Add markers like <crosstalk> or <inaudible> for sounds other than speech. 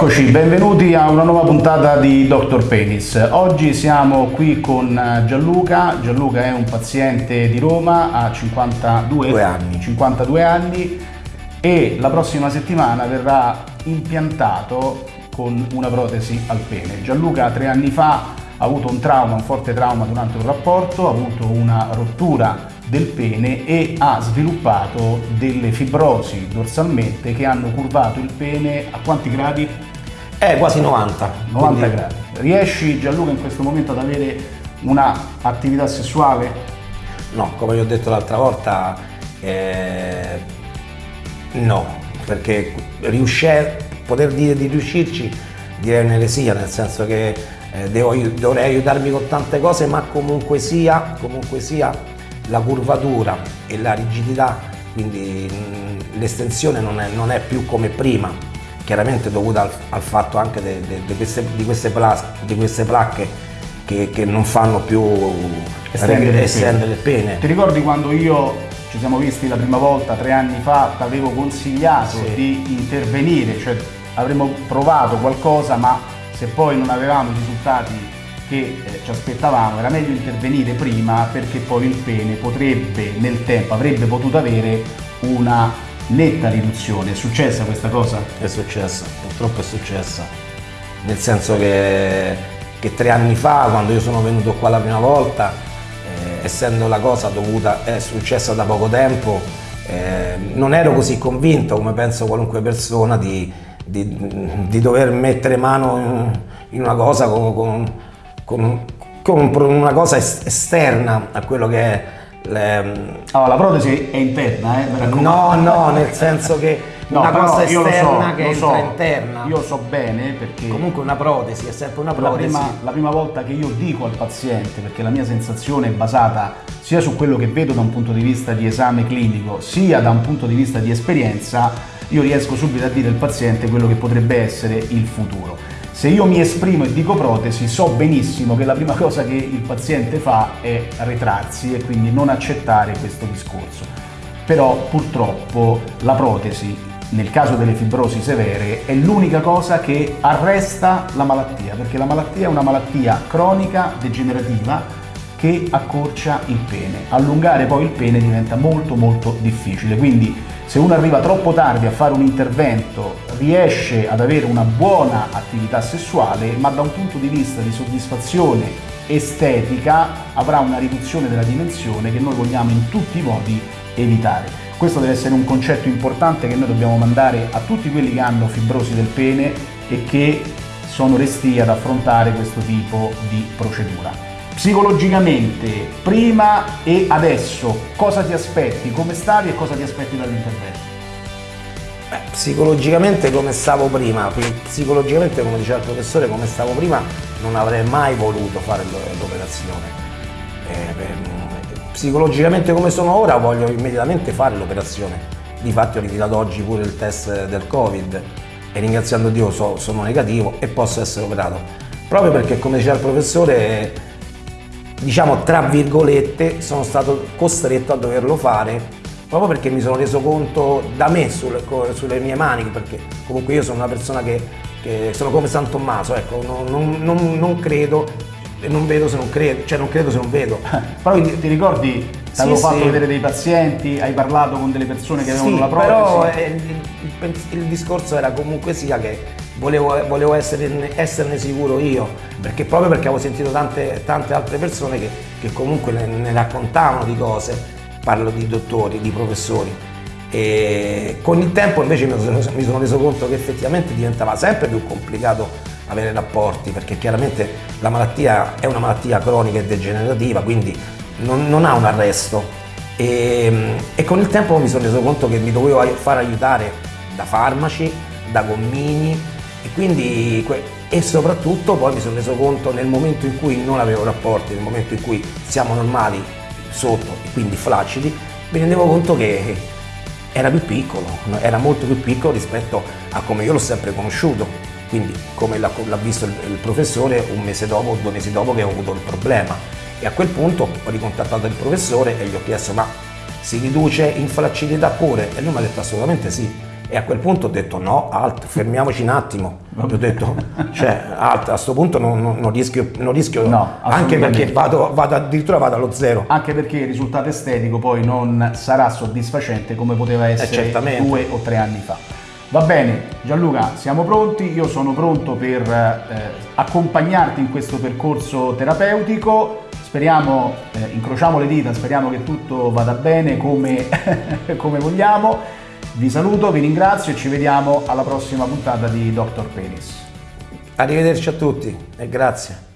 Eccoci, benvenuti a una nuova puntata di Dr. Penis. Oggi siamo qui con Gianluca. Gianluca è un paziente di Roma, ha 52 anni. 52 anni e la prossima settimana verrà impiantato con una protesi al pene. Gianluca tre anni fa ha avuto un trauma, un forte trauma durante un rapporto, ha avuto una rottura del pene e ha sviluppato delle fibrosi dorsalmente che hanno curvato il pene a quanti gradi? Eh, quasi 90. 90 quindi... gradi. Riesci Gianluca in questo momento ad avere una attività sessuale? No, come vi ho detto l'altra volta, eh, no, perché riuscire, poter dire di riuscirci direi un'eresia, nel senso che eh, devo, dovrei aiutarmi con tante cose, ma comunque sia, comunque sia la curvatura e la rigidità, quindi l'estensione non, non è, più come prima, chiaramente dovuta al, al fatto anche de, de, de queste, di, queste plas, di, queste placche che, che, non fanno più estendere, estendere il pene. Ti ricordi quando io ci siamo visti la prima volta tre anni fa, ti avevo consigliato sì. di intervenire, cioè avremmo provato qualcosa ma se poi non avevamo i risultati che eh, ci aspettavamo, era meglio intervenire prima perché poi il pene potrebbe nel tempo, avrebbe potuto avere una netta riduzione. È successa questa cosa? È successa, purtroppo è successa. Nel senso che, che tre anni fa, quando io sono venuto qua la prima volta, eh, essendo la cosa dovuta, è successa da poco tempo, eh, non ero così convinto come penso qualunque persona di, di, di dover mettere mano in una cosa con, con con, con una cosa esterna a quello che è le... allora, la protesi è interna, eh? No, no, nel senso che <laughs> no, una cosa esterna so, che entra so, interna. Io so bene perché... Comunque una protesi, è sempre una protesi. La prima, la prima volta che io dico al paziente, perché la mia sensazione è basata sia su quello che vedo da un punto di vista di esame clinico, sia da un punto di vista di esperienza, io riesco subito a dire al paziente quello che potrebbe essere il futuro. Se io mi esprimo e dico protesi, so benissimo che la prima cosa che il paziente fa è retrarsi e quindi non accettare questo discorso. Però purtroppo la protesi, nel caso delle fibrosi severe, è l'unica cosa che arresta la malattia, perché la malattia è una malattia cronica, degenerativa, che accorcia il pene. Allungare poi il pene diventa molto molto difficile, quindi se uno arriva troppo tardi a fare un intervento riesce ad avere una buona attività sessuale, ma da un punto di vista di soddisfazione estetica avrà una riduzione della dimensione che noi vogliamo in tutti i modi evitare. Questo deve essere un concetto importante che noi dobbiamo mandare a tutti quelli che hanno fibrosi del pene e che sono resti ad affrontare questo tipo di procedura psicologicamente, prima e adesso, cosa ti aspetti, come stavi e cosa ti aspetti dall'intervento? Beh, psicologicamente come stavo prima, psicologicamente come diceva il professore, come stavo prima non avrei mai voluto fare l'operazione. Eh, psicologicamente come sono ora voglio immediatamente fare l'operazione. Difatti ho ritirato oggi pure il test del Covid e ringraziando Dio so, sono negativo e posso essere operato. Proprio perché come diceva il professore diciamo tra virgolette, sono stato costretto a doverlo fare proprio perché mi sono reso conto da me sulle, sulle mie mani, perché comunque io sono una persona che, che sono come San Tommaso, ecco, non, non, non, credo e non vedo se non credo, cioè non credo se non vedo. <laughs> Però ti, ti ricordi, ti avevo sì, fatto vedere dei pazienti, hai parlato con delle persone che avevano sì, la protesi? però eh, il, il, il discorso era comunque sia che volevo, volevo esserne, esserne, sicuro io, perché proprio perché avevo sentito tante, tante altre persone che, che comunque ne, ne, raccontavano di cose, parlo di dottori, di professori. E con il tempo invece mi sono, mi sono reso conto che effettivamente diventava sempre più complicato avere rapporti, perché chiaramente la malattia è una malattia cronica e degenerativa, quindi non, non ha un arresto. E, e con il tempo mi sono reso conto che mi dovevo far aiutare da farmaci, da gommini, e quindi e soprattutto poi mi sono reso conto nel momento in cui non avevo rapporti, nel momento in cui siamo normali sotto e quindi flaccidi, mi rendevo conto che era più piccolo, era molto più piccolo rispetto a come io l'ho sempre conosciuto. Quindi come l'ha visto il, il professore un mese dopo, due mesi dopo che ho avuto il problema. E a quel punto ho ricontattato il professore e gli ho chiesto ma si riduce in flaccidità pure? E lui mi ha detto assolutamente sì E a quel punto ho detto no, alt, fermiamoci un attimo. Ho detto, cioè, alt, a questo punto non, non- non rischio, non rischio No, anche perché vado, vado addirittura vado allo zero. Anche perché il risultato estetico poi non sarà soddisfacente come poteva essere certamente. due o tre anni fa. Va bene, Gianluca, siamo pronti, io sono pronto per eh, accompagnarti in questo percorso terapeutico. Speriamo, eh, incrociamo le dita, speriamo che tutto vada bene come, <laughs> come vogliamo. Vi saluto, vi ringrazio e ci vediamo alla prossima puntata di Dr. Penis. Arrivederci a tutti e grazie.